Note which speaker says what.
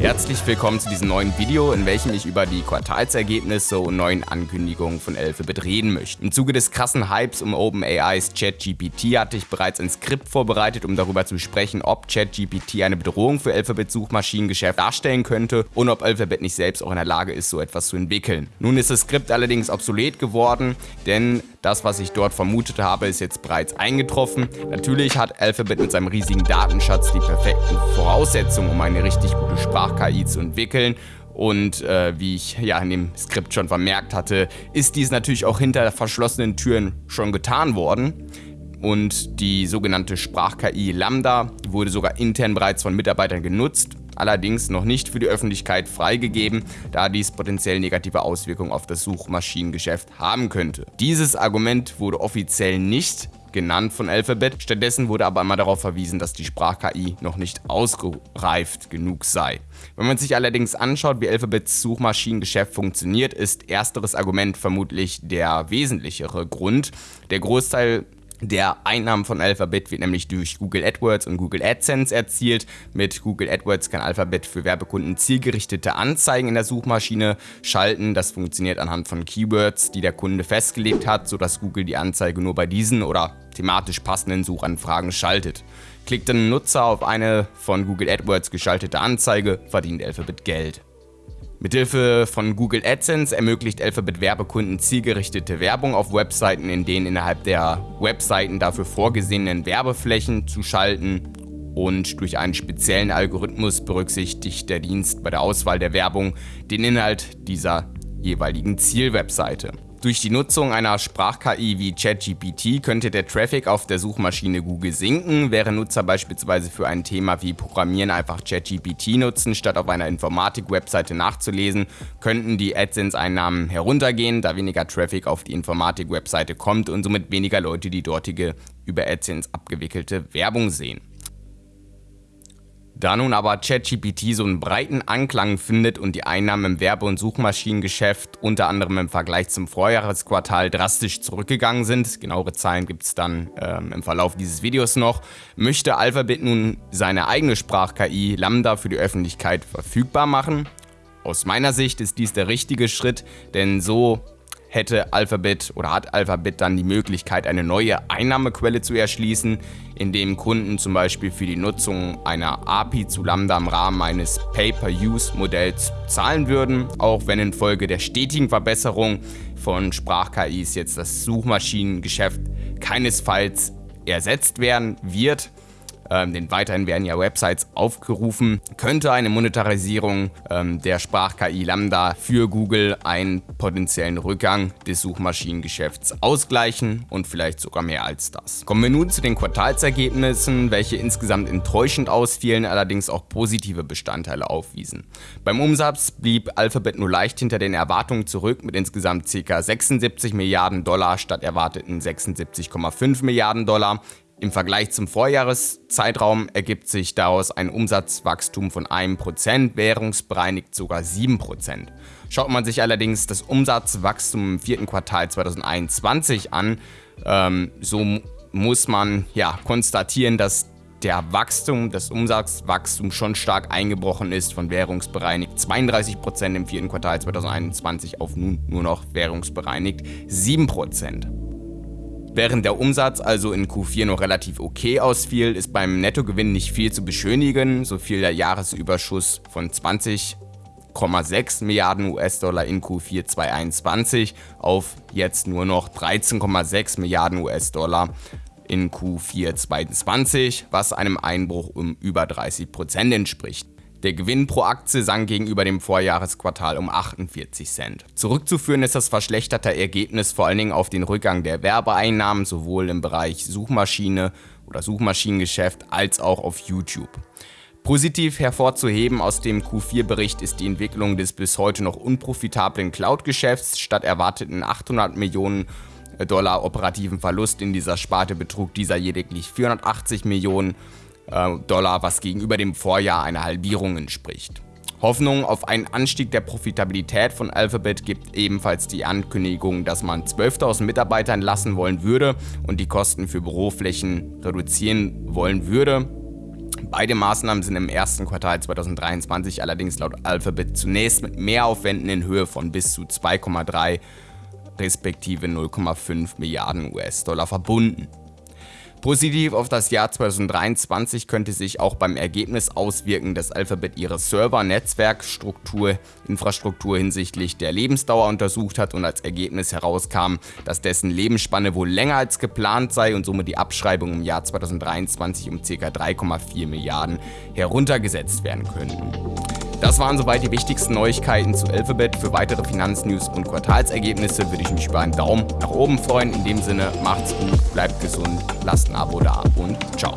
Speaker 1: Herzlich willkommen zu diesem neuen Video, in welchem ich über die Quartalsergebnisse und neuen Ankündigungen von Alphabet reden möchte. Im Zuge des krassen Hypes um OpenAIs ChatGPT hatte ich bereits ein Skript vorbereitet, um darüber zu sprechen, ob ChatGPT eine Bedrohung für Alphabets Suchmaschinengeschäft darstellen könnte und ob Alphabet nicht selbst auch in der Lage ist, so etwas zu entwickeln. Nun ist das Skript allerdings obsolet geworden, denn das, was ich dort vermutet habe, ist jetzt bereits eingetroffen. Natürlich hat Alphabet mit seinem riesigen Datenschatz die perfekten Voraussetzungen, um eine richtig gute Sprach-KI zu entwickeln. Und äh, wie ich ja in dem Skript schon vermerkt hatte, ist dies natürlich auch hinter verschlossenen Türen schon getan worden. Und die sogenannte Sprach-KI Lambda wurde sogar intern bereits von Mitarbeitern genutzt allerdings noch nicht für die Öffentlichkeit freigegeben, da dies potenziell negative Auswirkungen auf das Suchmaschinengeschäft haben könnte. Dieses Argument wurde offiziell nicht genannt von Alphabet. Stattdessen wurde aber immer darauf verwiesen, dass die Sprach-KI noch nicht ausgereift genug sei. Wenn man sich allerdings anschaut, wie Alphabets Suchmaschinengeschäft funktioniert, ist ersteres Argument vermutlich der wesentlichere Grund. Der Großteil der Einnahmen von Alphabet wird nämlich durch Google AdWords und Google AdSense erzielt. Mit Google AdWords kann Alphabet für Werbekunden zielgerichtete Anzeigen in der Suchmaschine schalten. Das funktioniert anhand von Keywords, die der Kunde festgelegt hat, sodass Google die Anzeige nur bei diesen oder thematisch passenden Suchanfragen schaltet. Klickt ein Nutzer auf eine von Google AdWords geschaltete Anzeige, verdient Alphabet Geld. Mithilfe von Google AdSense ermöglicht Alphabet Werbekunden zielgerichtete Werbung auf Webseiten, in denen innerhalb der Webseiten dafür vorgesehenen Werbeflächen zu schalten und durch einen speziellen Algorithmus berücksichtigt der Dienst bei der Auswahl der Werbung den Inhalt dieser jeweiligen Zielwebseite. Durch die Nutzung einer Sprach-KI wie ChatGPT könnte der Traffic auf der Suchmaschine Google sinken, während Nutzer beispielsweise für ein Thema wie Programmieren einfach ChatGPT nutzen, statt auf einer Informatik-Webseite nachzulesen, könnten die AdSense-Einnahmen heruntergehen, da weniger Traffic auf die Informatik-Webseite kommt und somit weniger Leute die dortige über AdSense abgewickelte Werbung sehen. Da nun aber ChatGPT so einen breiten Anklang findet und die Einnahmen im Werbe- und Suchmaschinengeschäft unter anderem im Vergleich zum Vorjahresquartal drastisch zurückgegangen sind, genauere Zahlen gibt es dann ähm, im Verlauf dieses Videos noch, möchte Alphabet nun seine eigene Sprach-KI Lambda für die Öffentlichkeit verfügbar machen. Aus meiner Sicht ist dies der richtige Schritt, denn so hätte Alphabet oder hat Alphabet dann die Möglichkeit, eine neue Einnahmequelle zu erschließen, indem Kunden zum Beispiel für die Nutzung einer API zu Lambda im Rahmen eines Pay-per-Use-Modells zahlen würden, auch wenn infolge der stetigen Verbesserung von Sprach-KIs jetzt das Suchmaschinengeschäft keinesfalls ersetzt werden wird ähm, denn weiterhin werden ja Websites aufgerufen, könnte eine Monetarisierung ähm, der Sprach-KI Lambda für Google einen potenziellen Rückgang des Suchmaschinengeschäfts ausgleichen und vielleicht sogar mehr als das. Kommen wir nun zu den Quartalsergebnissen, welche insgesamt enttäuschend ausfielen, allerdings auch positive Bestandteile aufwiesen. Beim Umsatz blieb Alphabet nur leicht hinter den Erwartungen zurück mit insgesamt ca. 76 Milliarden Dollar statt erwarteten 76,5 Milliarden Dollar. Im Vergleich zum Vorjahreszeitraum ergibt sich daraus ein Umsatzwachstum von 1%, währungsbereinigt sogar 7%. Schaut man sich allerdings das Umsatzwachstum im vierten Quartal 2021 an, ähm, so muss man ja konstatieren, dass der Wachstum, das Umsatzwachstum schon stark eingebrochen ist von währungsbereinigt 32% im vierten Quartal 2021 auf nun nur noch währungsbereinigt 7%. Während der Umsatz also in Q4 noch relativ okay ausfiel, ist beim Nettogewinn nicht viel zu beschönigen, so fiel der Jahresüberschuss von 20,6 Milliarden US-Dollar in Q4 2021 auf jetzt nur noch 13,6 Milliarden US-Dollar in Q4 2020, was einem Einbruch um über 30% entspricht. Der Gewinn pro Aktie sank gegenüber dem Vorjahresquartal um 48 Cent. Zurückzuführen ist das verschlechterte Ergebnis vor allen Dingen auf den Rückgang der Werbeeinnahmen sowohl im Bereich Suchmaschine oder Suchmaschinengeschäft als auch auf YouTube. Positiv hervorzuheben aus dem Q4-Bericht ist die Entwicklung des bis heute noch unprofitablen Cloud-Geschäfts. Statt erwarteten 800 Millionen Dollar operativen Verlust in dieser Sparte betrug dieser lediglich 480 Millionen äh, Dollar, was gegenüber dem Vorjahr einer Halbierung entspricht. Hoffnung auf einen Anstieg der Profitabilität von Alphabet gibt ebenfalls die Ankündigung, dass man 12.000 Mitarbeiter entlassen wollen würde und die Kosten für Büroflächen reduzieren wollen würde. Beide Maßnahmen sind im ersten Quartal 2023 allerdings laut Alphabet zunächst mit Mehraufwänden in Höhe von bis zu 2,3 respektive 0,5 Milliarden US-Dollar verbunden. Positiv auf das Jahr 2023 könnte sich auch beim Ergebnis auswirken, dass Alphabet ihre Server-Netzwerkstruktur, Infrastruktur hinsichtlich der Lebensdauer untersucht hat und als Ergebnis herauskam, dass dessen Lebensspanne wohl länger als geplant sei und somit die Abschreibung im Jahr 2023 um ca. 3,4 Milliarden heruntergesetzt werden könnten. Das waren soweit die wichtigsten Neuigkeiten zu Alphabet. Für weitere Finanznews und Quartalsergebnisse würde ich mich über einen Daumen nach oben freuen. In dem Sinne, macht's gut, bleibt gesund, lasst ein Abo da und ciao.